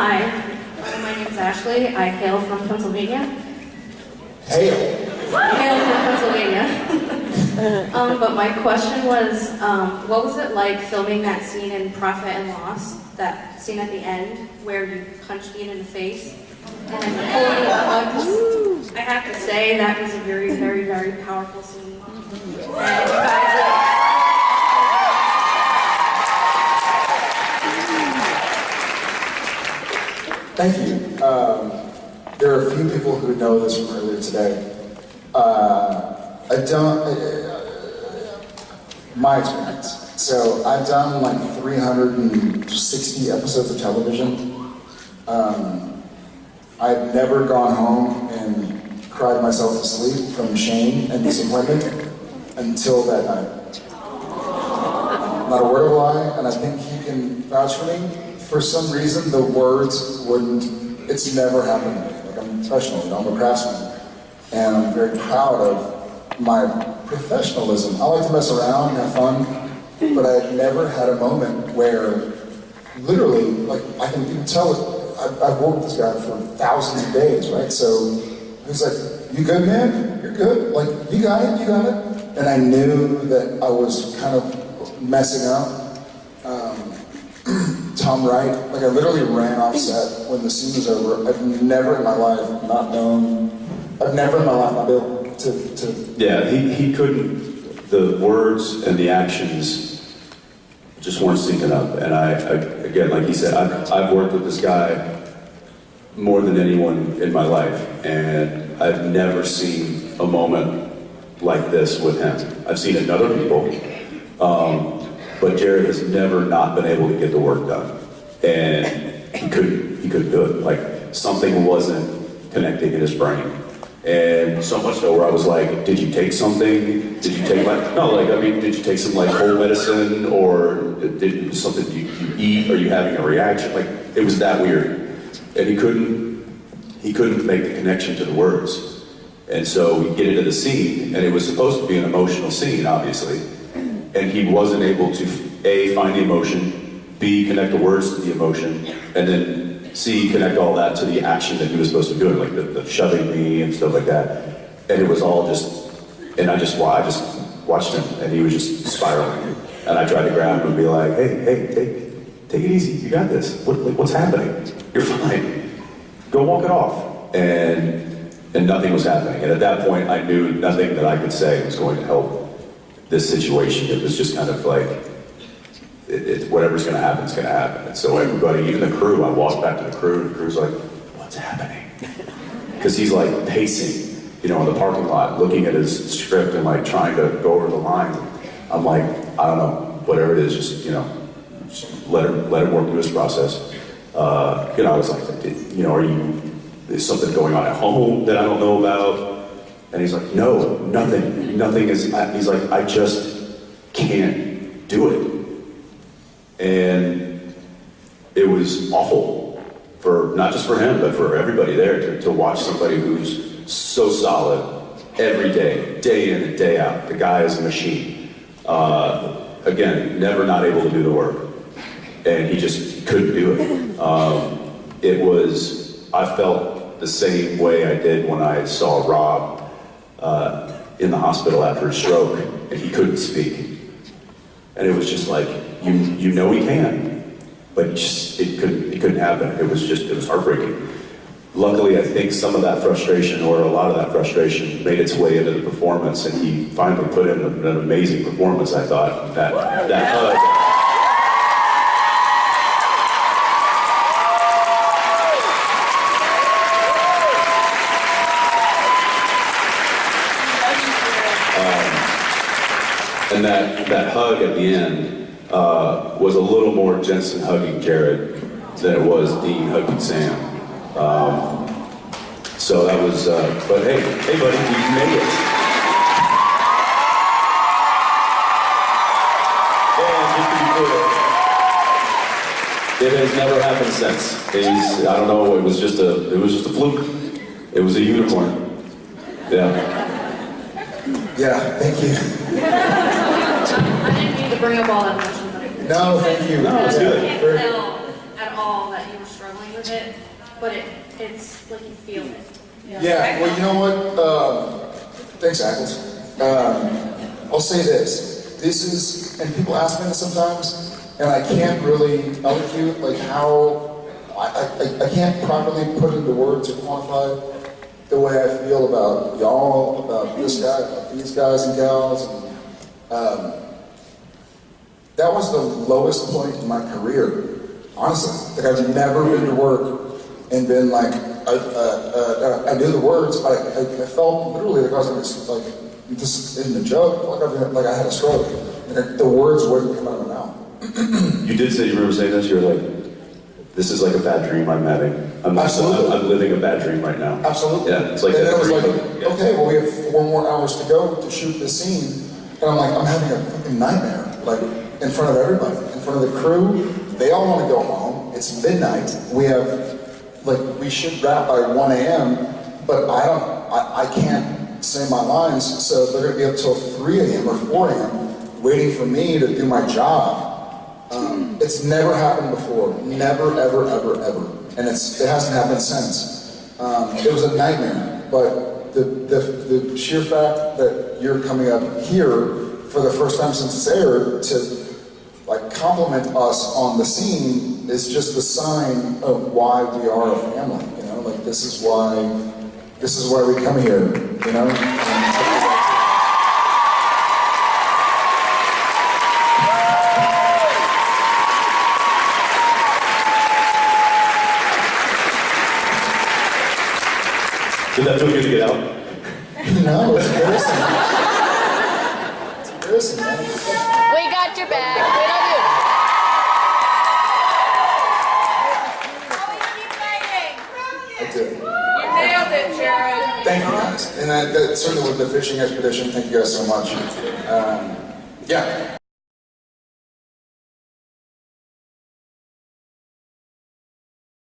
Hi, my name is Ashley. I hail from Pennsylvania. Hail. Hail from Pennsylvania. um, but my question was, um, what was it like filming that scene in Prophet and Loss? That scene at the end where you punched Dean in the face and then pulled the hugs. I have to say that was a very, very, very powerful scene. And Thank you. Um, there are a few people who know this from earlier today. Uh, I don't, uh, my experience. So I've done like 360 episodes of television. Um, I've never gone home and cried myself to sleep from shame and disappointment until that night. Not a word of lie, and I think he can vouch for me for some reason, the words wouldn't, it's never happened to me. Like, I'm a professional, I'm a craftsman, and I'm very proud of my professionalism. I like to mess around and have fun, but I've never had a moment where, literally, like, I can, can tell I've, I've worked with this guy for thousands of days, right? So, he's like, you good, man? You're good. Like, you got it, you got it. And I knew that I was kind of messing up. Tom Wright. Like I literally ran off set when the scene was over. I've never in my life not known. I've never in my life not been able to. to yeah, he, he couldn't. The words and the actions just weren't syncing up. And I, I again, like he said, I've, I've worked with this guy more than anyone in my life, and I've never seen a moment like this with him. I've seen it in other people. Um, but Jared has never not been able to get the work done and he couldn't he couldn't do it. Like something wasn't connecting in his brain. And so much so where I was like, did you take something? Did you take like no like I mean did you take some like cold medicine or did something you, you eat? Are you having a reaction? Like it was that weird. And he couldn't he couldn't make the connection to the words. And so we get into the scene, and it was supposed to be an emotional scene, obviously. And he wasn't able to A, find the emotion, B, connect the words to the emotion, and then C, connect all that to the action that he was supposed to doing, like the, the shoving me and stuff like that. And it was all just, and I just, I just watched him, and he was just spiraling. And I tried to grab him and be like, hey, hey, take, take it easy, you got this. What, what's happening? You're fine. Go walk it off. And, and nothing was happening. And at that point, I knew nothing that I could say was going to help this situation. It was just kind of like, it, it, whatever's going to happen is going to happen. And so everybody, even the crew, I walked back to the crew, and the crew's like, what's happening? Because he's like pacing, you know, in the parking lot, looking at his script and like trying to go over the line. I'm like, I don't know, whatever it is, just, you know, just let him, let it work through his process. Uh, you know, I was like, you know, are you, is something going on at home that I don't know about? And he's like, no, nothing, nothing is, he's like, I just can't do it. And it was awful for not just for him, but for everybody there to, to watch somebody who's so solid every day, day in and day out. The guy is a machine. Uh, again, never not able to do the work. And he just couldn't do it. Um, it was, I felt the same way I did when I saw Rob uh, in the hospital after a stroke and he couldn't speak. And it was just like, you you know he can, but just it couldn't it couldn't happen. It was just it was heartbreaking. Luckily, I think some of that frustration, or a lot of that frustration, made its way into the performance, and he finally put in an amazing performance. I thought that that hug. And that, that hug at the end uh, was a little more Jensen hugging Jared than it was Dean hugging Sam. Um, so that was, uh, but hey, hey buddy, you made it. It has never happened since. He's, I don't know, it was just a, it was just a fluke. It was a unicorn. Yeah. Yeah, thank you. I didn't mean to bring up all that emotion. No, thank you. No, it's good. I can't tell at all that you were struggling with with it, but it, it's like you feel it. Yeah, well, you know what? Um, thanks, Ackles. Um, I'll say this. This is, and people ask me this sometimes, and I can't really elocute like how, I, I, I can't properly put into words or quantify the way I feel about y'all, about this guy, about these guys and gals. And, um, that was the lowest point in my career, honestly. Like I've never been to work and been like, I, uh, uh, I knew the words, but I, I, I felt literally like I was in this, like, just in the joke, like I, like I had a stroke. And the words wouldn't come out of my mouth. You did say, you remember saying this, you were like, this is like a bad dream I'm having. I'm, Absolutely. I'm, I'm living a bad dream right now. Absolutely. Yeah, it's like and then it was like, Yeah. okay, well we have four more hours to go to shoot this scene, and I'm like, I'm having a fucking nightmare, like in front of everybody, in front of the crew. They all want to go home. It's midnight. We have, like, we should wrap by 1 a.m., but I don't, I, I can't say my lines, so they're gonna be up till 3 a.m. or 4 a.m. waiting for me to do my job. Um, it's never happened before. Never, ever, ever, ever. And it's, it hasn't happened since. Um, it was a nightmare. But the, the, the sheer fact that you're coming up here for the first time since it's aired to compliment us on the scene is just the sign of why we are a family. You know, like this is why, this is why we come here. You know. And- Did that feel good to get out? No, it's embarrassing. It's embarrassing, man. We got your back. You. I do. You nailed it, Jared. Thank you guys. And that, that certainly with the fishing expedition, thank you guys so much. Um, yeah,